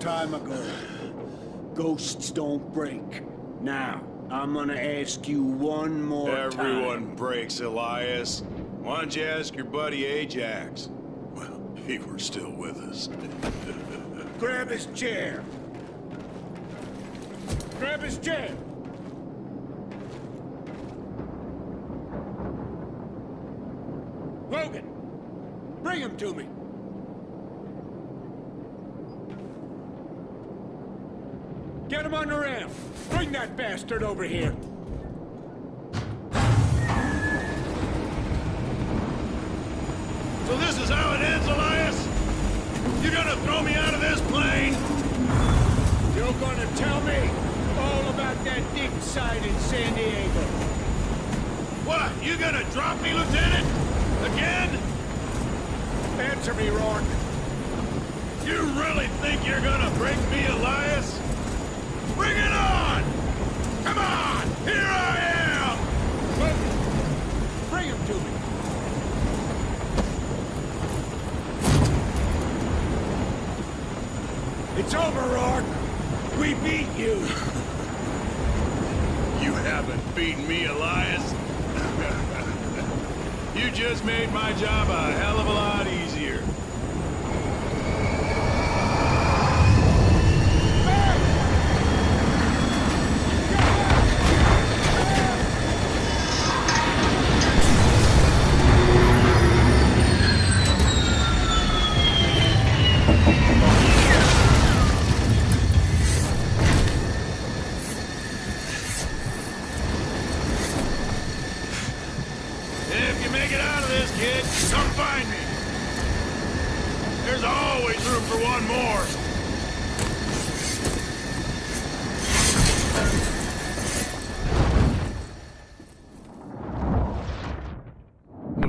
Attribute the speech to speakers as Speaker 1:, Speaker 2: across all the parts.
Speaker 1: time ago. Ghosts don't break. Now, I'm gonna ask you one more
Speaker 2: Everyone
Speaker 1: time.
Speaker 2: breaks, Elias. Why don't you ask your buddy Ajax? Well, he were still with us.
Speaker 1: Grab his chair. Grab his chair. Logan, bring him to me. Get him on the ramp. Bring that bastard over here.
Speaker 2: So this is how it ends, Elias? You're gonna throw me out of this plane?
Speaker 1: You're gonna tell me all about that deep side in San Diego.
Speaker 2: What? You gonna drop me, Lieutenant? Again?
Speaker 1: Answer me, Rourke.
Speaker 2: You really think you're gonna break me, Elias?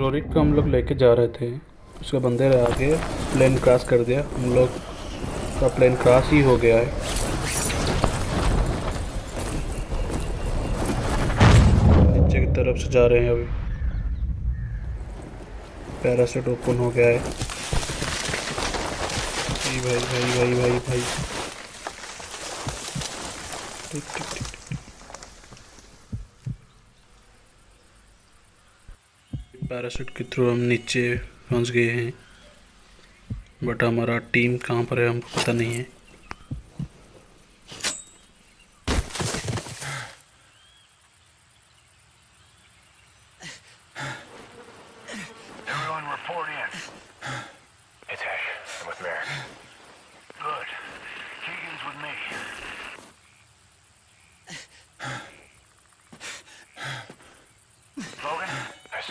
Speaker 3: Rorik को हम लोग लेके जा रहे थे। उसके बंदे आगे प्लेन क्रॉस कर दिया। हम लोग का प्लेन क्रॉस ही हो गया है। नीचे की तरफ़ से जा रहे हैं अभी। पैरासूट ओपन हो गया है। भाई भाई भाई भाई भाई। टिक टिक पैरासूट के थ्रू हम नीचे पहुँच गए हैं। बट हमारा टीम कहाँ पर है, हमको पता नहीं है।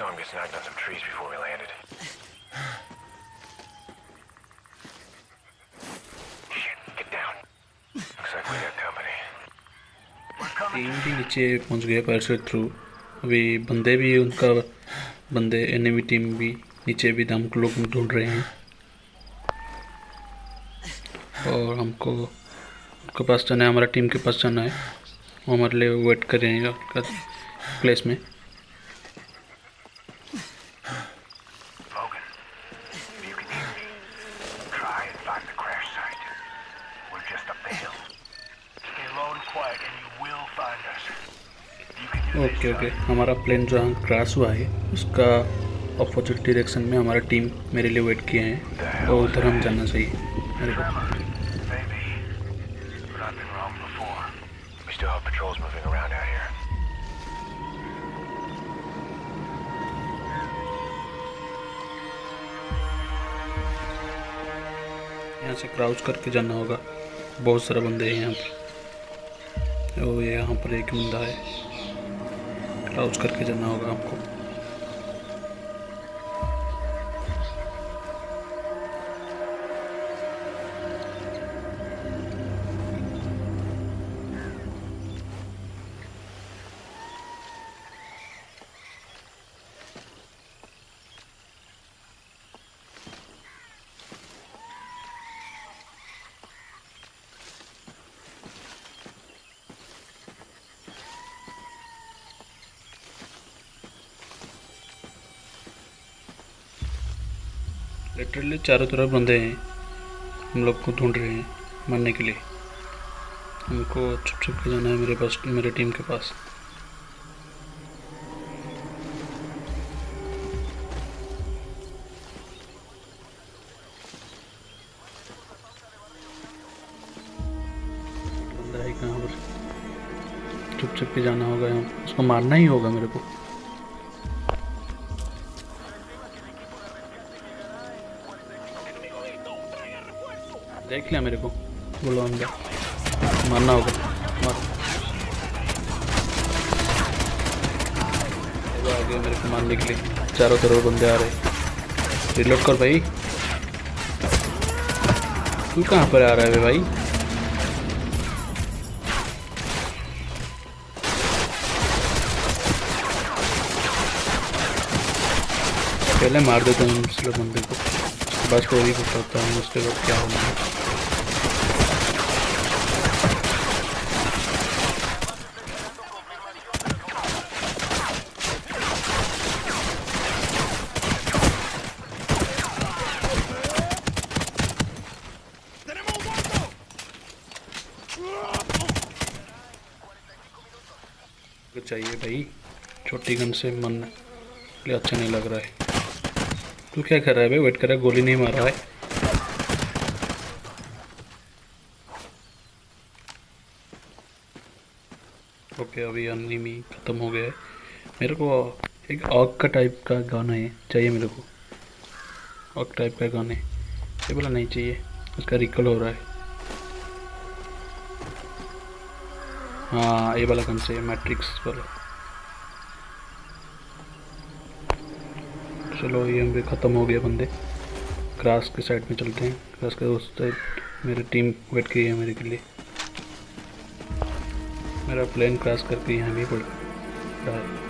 Speaker 4: Saw him get snagged on some trees before we landed.
Speaker 3: Team भी नीचे पहुँच गया पैरासूट थ्रू अभी बंदे भी, उनका बंदे एनिमी टीम भी नीचे भी हम लोग ढूंढ रहे हैं। और हमको उनके पास जाना है, हमारा टीम के पास जाना है। हमारे लिए वेट कर रहे हैं प्लेस में। Okay okay. हमारा प्लेन जो यहाँ क्रैश हुआ है, उसका अपोजिट डायरेक्शन में हमारा टीम मेरे लिए वेट किए हैं। और उधर हम जाना चाहिए। मेरे को. यहाँ से क्राउच करके जाना होगा। बहुत सारे बंदे हैं यहाँ पर। ओ यहाँ पर एक बंदा है। क्राउच करके जाना होगा हमको लिटरली चारों तरफ़ बंदे हैं। हम लोग को ढूंढ रहे हैं मरने के लिए। हमको छुप छुप के जाना है मेरे पास, मेरे टीम के पास। पर? छुप छुप के जाना होगा यहाँ। उसको मारना ही होगा मेरे को। देख लिया मेरे को। बोलो अंदर। मारना होगा। मार। आ मेरे को मारने के लिए। चारों तरफ़ बंदे आ रहे रिलोड कर भाई। तू कहाँ पर आ रहा है भाई? पहले मार देता हूँ दूसरे बंदे को। बस स्टोरी को बताता हूँ, उसके बाद क्या होना है चाहिए भाई। छोटी गन से मन लिए अच्छा नहीं लग रहा है। तू क्या कर रहा है भाई? वेट कर रहा है, गोली नहीं मार रहा है। ओके अभी अनिमी ख़त्म हो गया है। मेरे को एक ऑक का टाइप का गाना है, चाहिए मेरे को। ऑक टाइप का गाने ये बोला नहीं चाहिए, उसका रिकल हो रहा है। हाँ ये वाला कौन से मैट्रिक्स वाला। चलो, ये हम भी ख़त्म हो गया बंदे। क्रास के साइड में चलते हैं। क्रास के उस साइड मेरी टीम वेट की है मेरे के लिए। मेरा प्लेन क्रास करके यहाँ भी पड़ रहा है।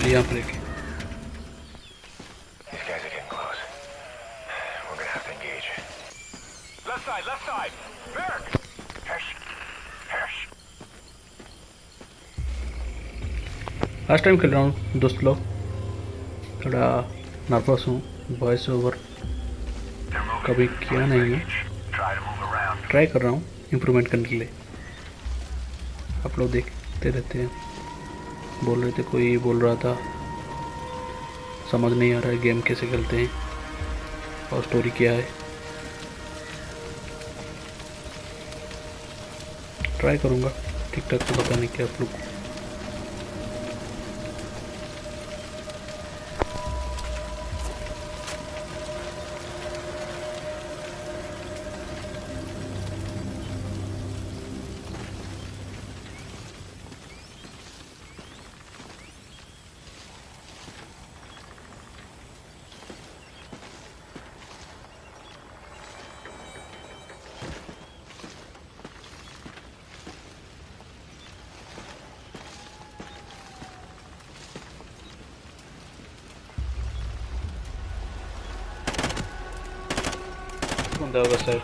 Speaker 4: Merrick! Hesh! Hesh!
Speaker 3: Last time खेल रहा हूँ दोस्त लोग। थोड़ा नर्वस हूँ। वॉइस ओवर कभी किया नहीं है. ट्राई कर रहा हूँ इम्प्रूवमेंट करने के लिए। आप लोग देखते रहते हैं। बोल रहे थे, कोई बोल रहा था। समझ नहीं आ रहा है गेम कैसे खेलते हैं और स्टोरी क्या है। ट्राई करूँगा ठीक ठाक से बताने के आप लोग को होगा शायद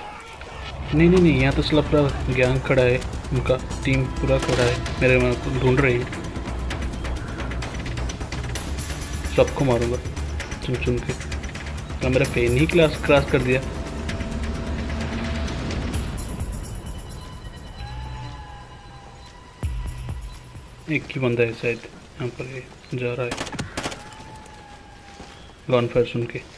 Speaker 3: नहीं नहीं नहीं, यहाँ तो सला पूरा गैंग खड़ा है, उनका टीम पूरा खड़ा है, मेरे वहाँ को ढूंढ रही है। सबको मारूँगा, चुन चुन के। तो मेरा पेन ही क्लास क्रॉस कर दिया। एक ही बंदा है शायद, यहाँ पर जा रहा है। गॉन फायर सुन के।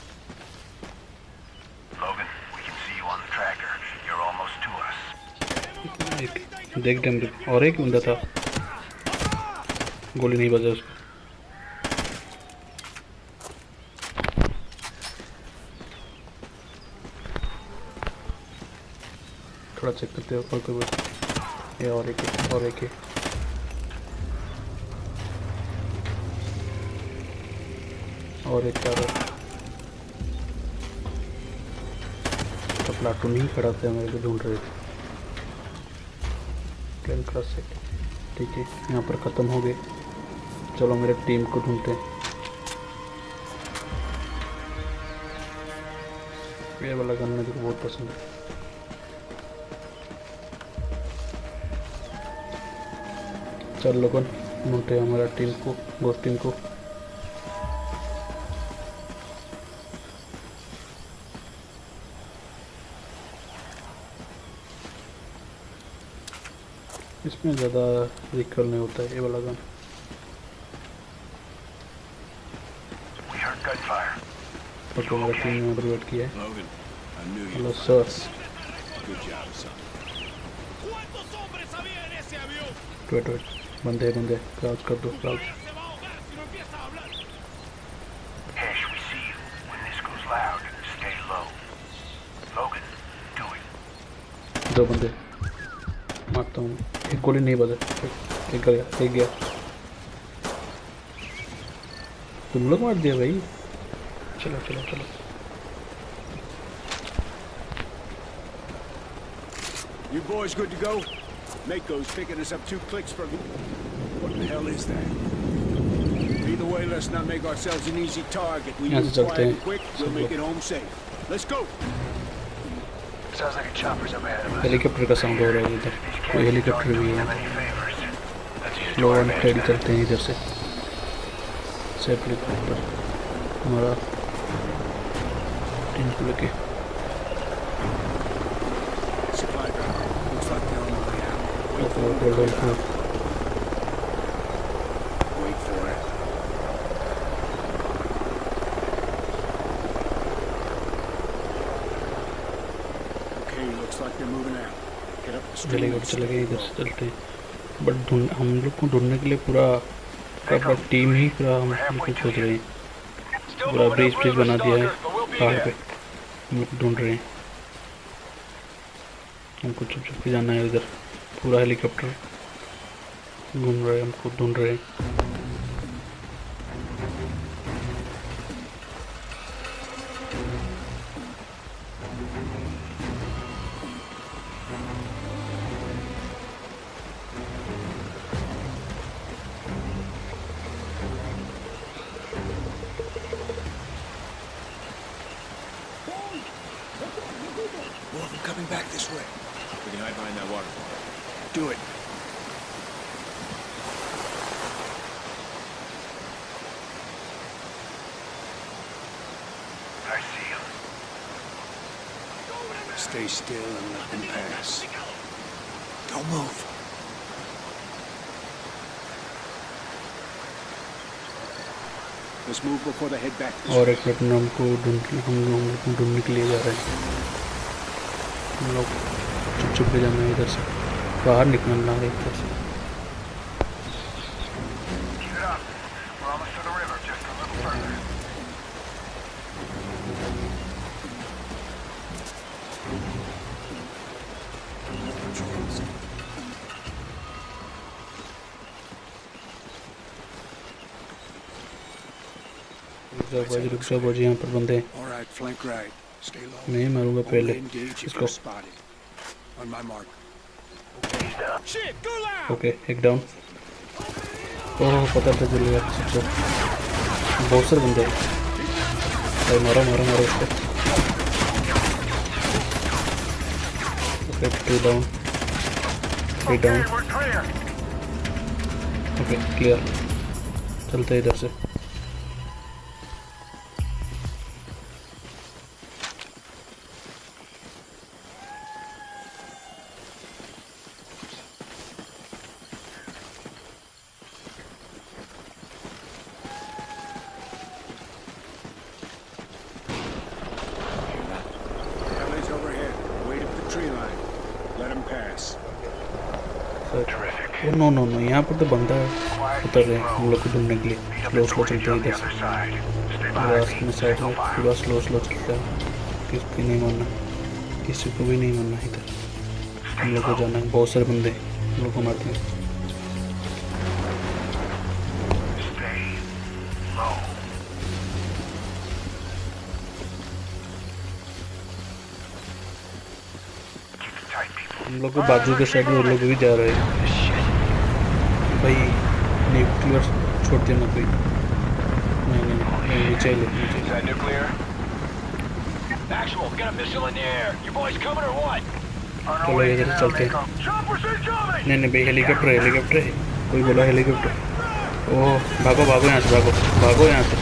Speaker 3: देख डैम और एक बंदा था। गोली नहीं बजा उसको। थोड़ा चेक करते हो ऊपर कोई ये और एक है, और एक है। और एक चार तो प्लाटून ही खड़ा था मेरे को ढूंढ रहे थे। प्लेन से। ठीक है, यहाँ पर ख़त्म हो गए। चलो, मेरे टीम को ढूंढते हैं। ये वाला गन मुझे बहुत पसंद है। चल लोगन ढूंढते हैं हमारा टीम को गोस्ट टीम को। इसमें ज़्यादा रिकल नहीं होता है ये वाला गन। तो बंदे बंदे क्राउच कर दो दो बंदे। मारता हूँ। एक गोली नहीं बजा एक एक गया एक गया तुम लोग मार दिया भाई चलो चलो चलो
Speaker 1: You boys good to go? Mako's picking us up two clicks from you. What the hell is that? Either way, let's not make ourselves an easy target. We
Speaker 3: यहाँ
Speaker 1: move
Speaker 3: से चलते
Speaker 1: quiet and
Speaker 3: हैं,
Speaker 1: quick, we'll
Speaker 3: सब
Speaker 1: make
Speaker 3: लोग।
Speaker 1: it home safe. Let's go!
Speaker 3: Helicopter का sound हो रहा है इधर। कोई हेलीकॉप्टर भी है। लो
Speaker 4: एंड
Speaker 3: ट्रेड करते हैं इधर से। सेफली हमारा
Speaker 1: टेंट Get
Speaker 3: गए, चले गए इधर से चलते। बट ढूंढ, हम लोग को ढूँढने के लिए पूरा पूरा टीम ही पूरा हम लोग सोच रहे हैं। पूरा ब्रिज ब्रिज बना दिया है, पहाड़ पे। हम लोग ढूंढ रहे हैं। हमको चुप चुप के जाना है इधर पूरा हेलीकॉप्टर घूम रहे हैं, हमको ढूंढ रहे हैं।
Speaker 1: Do it.
Speaker 4: I see him.
Speaker 1: Stay still and let them pass. Don't move. Let's move before they head back this
Speaker 3: और
Speaker 1: way.
Speaker 3: एक मिनट में हमको ढूंढ हम लोग हम लोग को ढूंढने के लिए जा रहे हैं हम लोग चुप चुप के जाना है इधर से बाहर निकलना है इधर से। रुक सब पर बंदे नहीं मारूँगा पहले। इसको ओके एक डाउन ओह पता था चल गया सबसे बहुत सारे बंदे अरे मारो मारो मारो इसको। Okay two down three down
Speaker 4: okay clear
Speaker 3: चलते इधर से। नो नो नो, यहाँ पर तो बंदा उतर रहे हैं हम लोग को ढूँढने के लिए। स्लो स्लो चलते हैं इधर से. साइड में पूरा स्लो स्लो चलता है। किसी को नहीं मारना किसी को भी नहीं मारना इधर। हम लोग को जाना है। बहुत सारे बंदे हम लोग को मारते हैं. हम लोग को बाजू के साइड में वो लोग भी जा रहे हैं. भाई न्यूक्लियर छोड़ देना कोई नहीं नहीं नहीं चाहिए लेकिन ले नीचे
Speaker 4: Is that nuclear? Actual, got a missile in the air. You boys coming or what?
Speaker 3: चलो इधर चलते हैं। नहीं नहीं भाई हेलीकॉप्टर हेलीकॉप्टर है। कोई बोला हेलीकॉप्टर ओह भागो भागो यहाँ से भागो भागो यहाँ से।